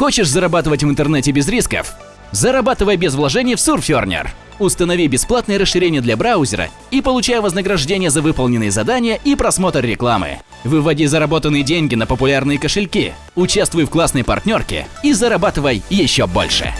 Хочешь зарабатывать в интернете без рисков? Зарабатывай без вложений в Surferner. Установи бесплатное расширение для браузера и получай вознаграждение за выполненные задания и просмотр рекламы. Выводи заработанные деньги на популярные кошельки, участвуй в классной партнерке и зарабатывай еще больше.